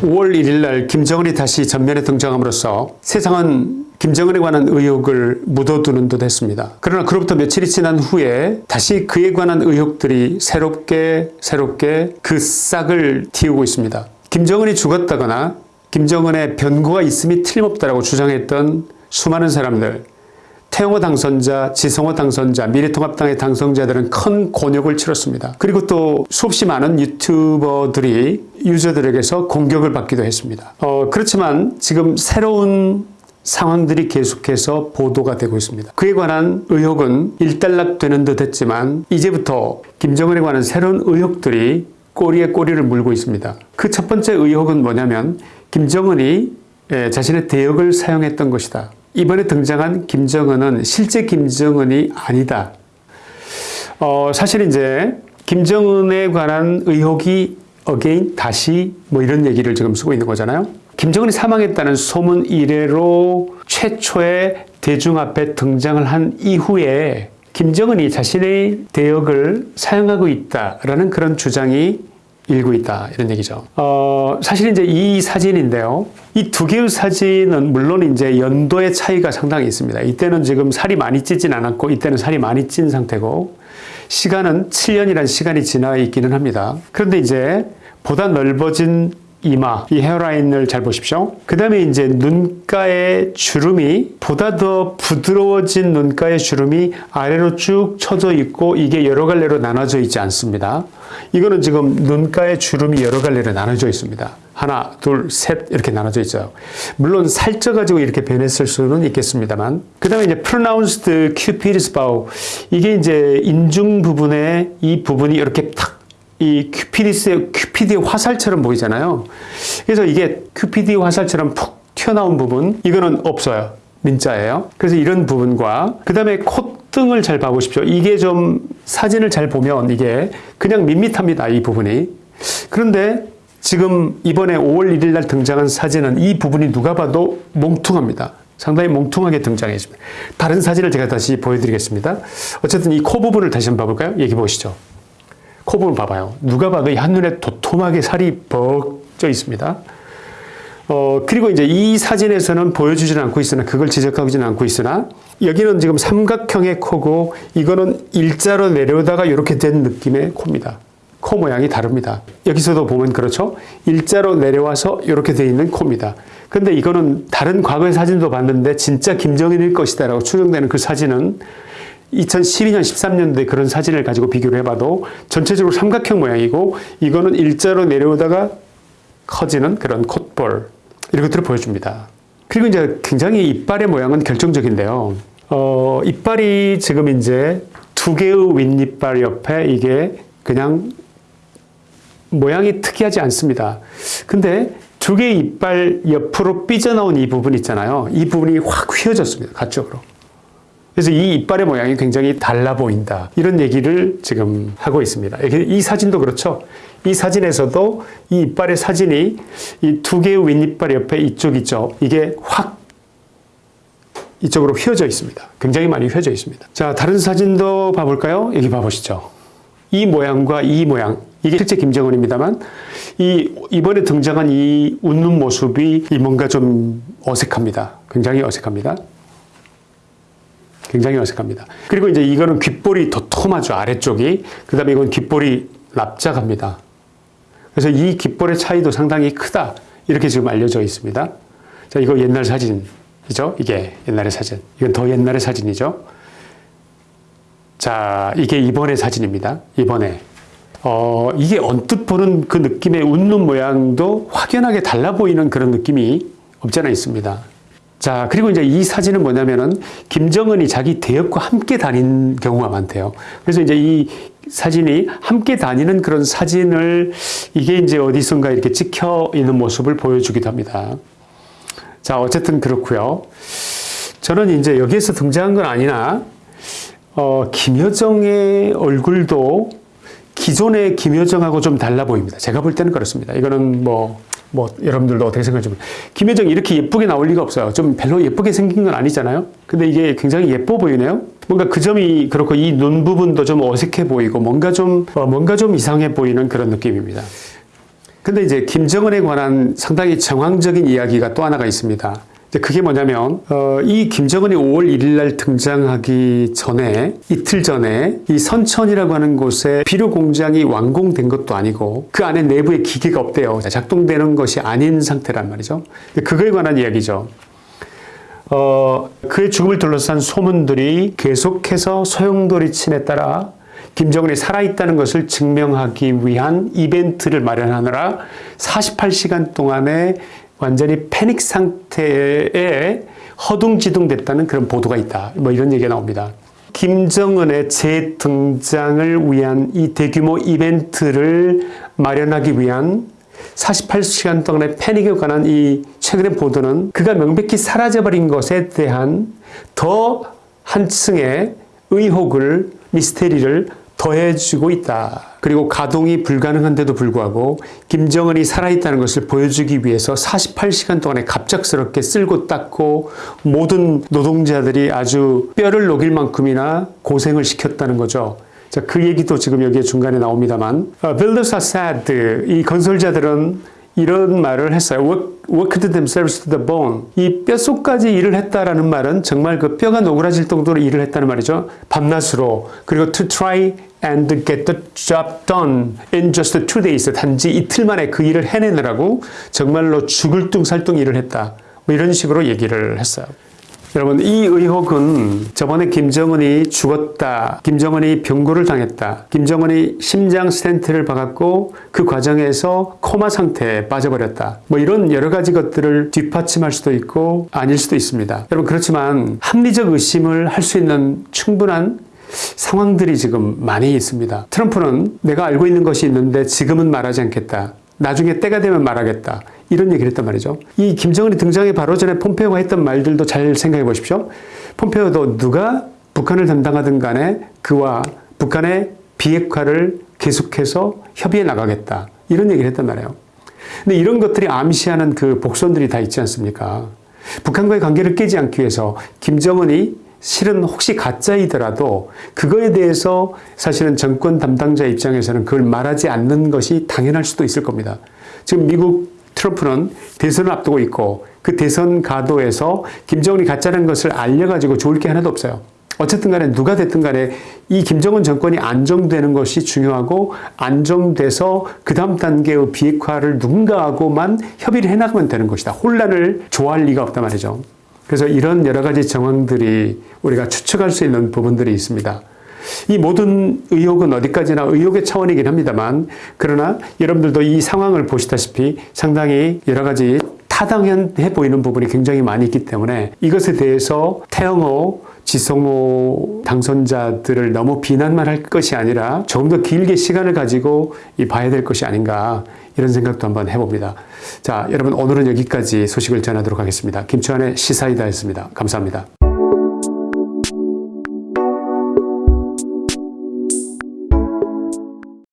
5월 1일 날 김정은이 다시 전면에 등장함으로써 세상은 김정은에 관한 의혹을 묻어두는 듯 했습니다. 그러나 그로부터 며칠이 지난 후에 다시 그에 관한 의혹들이 새롭게 새롭게 그 싹을 틔우고 있습니다. 김정은이 죽었다거나 김정은의 변고가 있음이 틀림없다라고 주장했던 수많은 사람들 태영호 당선자, 지성호 당선자, 미래통합당의 당선자들은 큰 곤욕을 치렀습니다. 그리고 또 수없이 많은 유튜버들이 유저들에게서 공격을 받기도 했습니다. 어, 그렇지만 지금 새로운 상황들이 계속해서 보도가 되고 있습니다. 그에 관한 의혹은 일단락되는 듯 했지만 이제부터 김정은에 관한 새로운 의혹들이 꼬리에 꼬리를 물고 있습니다. 그 첫 번째 의혹은 뭐냐면 김정은이 예, 자신의 대역을 사용했던 것이다. 이번에 등장한 김정은은 실제 김정은이 아니다. 어, 사실 이제 김정은에 관한 의혹이 again 다시 뭐 이런 얘기를 지금 쓰고 있는 거잖아요. 김정은이 사망했다는 소문 이래로 최초의 대중 앞에 등장을 한 이후에 김정은이 자신의 대역을 사용하고 있다라는 그런 주장이 일고 있다 이런 얘기죠. 어, 사실 이제 이 사진인데요. 이 두 개의 사진은 물론 이제 연도의 차이가 상당히 있습니다. 이때는 지금 살이 많이 찌진 않았고 이때는 살이 많이 찐 상태고 시간은 7년이라는 시간이 지나 있기는 합니다. 그런데 이제 보다 넓어진 이마, 이 헤어라인을 잘 보십시오. 그 다음에 이제 눈가의 주름이 보다 더 부드러워진 눈가의 주름이 아래로 쭉 쳐져 있고 이게 여러 갈래로 나눠져 있지 않습니다. 이거는 지금 눈가의 주름이 여러 갈래로 나눠져 있습니다. 하나, 둘, 셋 이렇게 나눠져 있죠. 물론 살쪄가지고 이렇게 변했을 수는 있겠습니다만 그 다음에 이제 pronounced cupid's bow 이게 이제 인중 부분에 이 부분이 이렇게 탁 이 큐피디스의 큐피디의 화살처럼 보이잖아요. 그래서 이게 큐피디 화살처럼 푹 튀어나온 부분 이거는 없어요. 민자예요. 그래서 이런 부분과 그 다음에 콧등을 잘 봐보십시오. 이게 좀 사진을 잘 보면 이게 그냥 밋밋합니다. 이 부분이. 그런데 지금 이번에 5월 1일 날 등장한 사진은 이 부분이 누가 봐도 몽퉁합니다. 상당히 몽퉁하게 등장했습니다. 다른 사진을 제가 다시 보여드리겠습니다. 어쨌든 이 코 부분을 다시 한번 봐볼까요? 얘기 보시죠. 코 부분 봐봐요. 누가 봐도 이 한눈에 도톰하게 살이 벅져 있습니다. 어, 그리고 이제 이 사진에서는 보여주지는 않고 있으나 그걸 지적하지는 않고 있으나 여기는 지금 삼각형의 코고 이거는 일자로 내려오다가 이렇게 된 느낌의 코입니다. 코 모양이 다릅니다. 여기서도 보면 그렇죠. 일자로 내려와서 이렇게 돼 있는 코입니다. 근데 이거는 다른 과거의 사진도 봤는데 진짜 김정일일 것이다 라고 추정되는 그 사진은 2012년, 13년도에 그런 사진을 가지고 비교를 해봐도 전체적으로 삼각형 모양이고 이거는 일자로 내려오다가 커지는 그런 콧볼 이런 것들을 보여줍니다. 그리고 이제 굉장히 이빨의 모양은 결정적인데요. 어, 이빨이 지금 이제 두 개의 윗이빨 옆에 이게 그냥 모양이 특이하지 않습니다. 근데 두 개의 이빨 옆으로 삐져나온 이 부분 있잖아요. 이 부분이 확 휘어졌습니다. 가쪽으로. 그래서 이 이빨의 모양이 굉장히 달라 보인다. 이런 얘기를 지금 하고 있습니다. 이 사진도 그렇죠. 이 사진에서도 이 이빨의 사진이 이 두 개의 윗이빨 옆에 이쪽 있죠. 이게 확 이쪽으로 휘어져 있습니다. 굉장히 많이 휘어져 있습니다. 자, 다른 사진도 봐볼까요? 여기 봐보시죠. 이 모양과 이 모양. 이게 실제 김정은입니다만 이 이번에 등장한 이 웃는 모습이 뭔가 좀 어색합니다. 굉장히 어색합니다. 굉장히 어색합니다. 그리고 이제 이거는 귓볼이 도톰하죠. 아래쪽이. 그 다음에 이건 귓볼이 납작합니다. 그래서 이 귓볼의 차이도 상당히 크다. 이렇게 지금 알려져 있습니다. 자, 이거 옛날 사진이죠. 이게 옛날의 사진. 이건 더 옛날의 사진이죠. 자, 이게 이번의 사진입니다. 이번에. 어, 이게 언뜻 보는 그 느낌의 웃는 모양도 확연하게 달라 보이는 그런 느낌이 없잖아 있습니다. 자, 그리고 이제 이 사진은 뭐냐면은 김정은이 자기 대역과 함께 다닌 경우가 많대요. 그래서 이제 이 사진이 함께 다니는 그런 사진을 이게 이제 어디선가 이렇게 찍혀 있는 모습을 보여주기도 합니다. 자, 어쨌든 그렇고요. 저는 이제 여기에서 등장한 건 아니나 어, 김여정의 얼굴도 기존의 김여정하고 좀 달라 보입니다. 제가 볼 때는 그렇습니다. 이거는 뭐 뭐 여러분들도 어떻게 생각하시면 김혜정이 이렇게 예쁘게 나올 리가 없어요. 좀 별로 예쁘게 생긴 건 아니잖아요. 근데 이게 굉장히 예뻐 보이네요. 뭔가 그 점이 그렇고 이 눈 부분도 좀 어색해 보이고 뭔가 좀 어, 뭔가 좀 이상해 보이는 그런 느낌입니다. 근데 이제 김정은에 관한 상당히 정황적인 이야기가 또 하나가 있습니다. 그게 뭐냐면 어, 이 김정은이 5월 1일 날 등장하기 전에 이틀 전에 이 선천이라고 하는 곳에 비료 공장이 완공된 것도 아니고 그 안에 내부에 기계가 없대요. 작동되는 것이 아닌 상태란 말이죠. 그거에 관한 이야기죠. 어, 그의 죽음을 둘러싼 소문들이 계속해서 소용돌이 친에 따라 김정은이 살아있다는 것을 증명하기 위한 이벤트를 마련하느라 48시간 동안에 완전히 패닉 상태에 허둥지둥 됐다는 그런 보도가 있다. 뭐 이런 얘기가 나옵니다. 김정은의 재등장을 위한 이 대규모 이벤트를 마련하기 위한 48시간 동안의 패닉에 관한 이 최근의 보도는 그가 명백히 사라져버린 것에 대한 더 한층의 의혹을 미스테리를 더해주고 있다. 그리고 가동이 불가능한데도 불구하고 김정은이 살아있다는 것을 보여주기 위해서 48시간 동안에 갑작스럽게 쓸고 닦고 모든 노동자들이 아주 뼈를 녹일 만큼이나 고생을 시켰다는 거죠. 자, 그 얘기도 지금 여기에 중간에 나옵니다만, 어, builders are sad. 이 건설자들은 이런 말을 했어요. Work, worked themselves to the bone. 이 뼛속까지 일을 했다라는 말은 정말 그 뼈가 노그라질 정도로 일을 했다는 말이죠. 밤낮으로. 그리고 to try and get the job done in just two days. 단지 이틀 만에 그 일을 해내느라고 정말로 죽을 둥살둥 일을 했다. 뭐 이런 식으로 얘기를 했어요. 여러분 이 의혹은 저번에 김정은이 죽었다. 김정은이 병고를 당했다. 김정은이 심장 스텐트를 박았고 그 과정에서 코마 상태에 빠져버렸다. 뭐 이런 여러 가지 것들을 뒷받침할 수도 있고 아닐 수도 있습니다. 여러분 그렇지만 합리적 의심을 할 수 있는 충분한 상황들이 지금 많이 있습니다. 트럼프는 내가 알고 있는 것이 있는데 지금은 말하지 않겠다. 나중에 때가 되면 말하겠다. 이런 얘기를 했단 말이죠. 이 김정은이 등장하기 바로 전에 폼페오가 했던 말들도 잘 생각해 보십시오. 폼페오도 누가 북한을 담당하든 간에 그와 북한의 비핵화를 계속해서 협의해 나가겠다. 이런 얘기를 했단 말이에요. 근데 이런 것들이 암시하는 그 복선들이 다 있지 않습니까? 북한과의 관계를 깨지 않기 위해서 김정은이 실은 혹시 가짜이더라도 그거에 대해서 사실은 정권 담당자 입장에서는 그걸 말하지 않는 것이 당연할 수도 있을 겁니다. 지금 미국 트럼프는 대선을 앞두고 있고 그 대선 가도에서 김정은이 가짜라는 것을 알려가지고 좋을 게 하나도 없어요. 어쨌든 간에 누가 됐든 간에 이 김정은 정권이 안정되는 것이 중요하고 안정돼서 그 다음 단계의 비핵화를 누군가하고만 협의를 해나가면 되는 것이다. 혼란을 좋아할 리가 없단 말이죠. 그래서 이런 여러 가지 정황들이 우리가 추측할 수 있는 부분들이 있습니다. 이 모든 의혹은 어디까지나 의혹의 차원이긴 합니다만 그러나 여러분들도 이 상황을 보시다시피 상당히 여러 가지 타당해 보이는 부분이 굉장히 많이 있기 때문에 이것에 대해서 태영호, 지성호 당선자들을 너무 비난만 할 것이 아니라 조금 더 길게 시간을 가지고 봐야 될 것이 아닌가 이런 생각도 한번 해봅니다. 자, 여러분 오늘은 여기까지 소식을 전하도록 하겠습니다. 김치환의 시사이다였습니다. 감사합니다.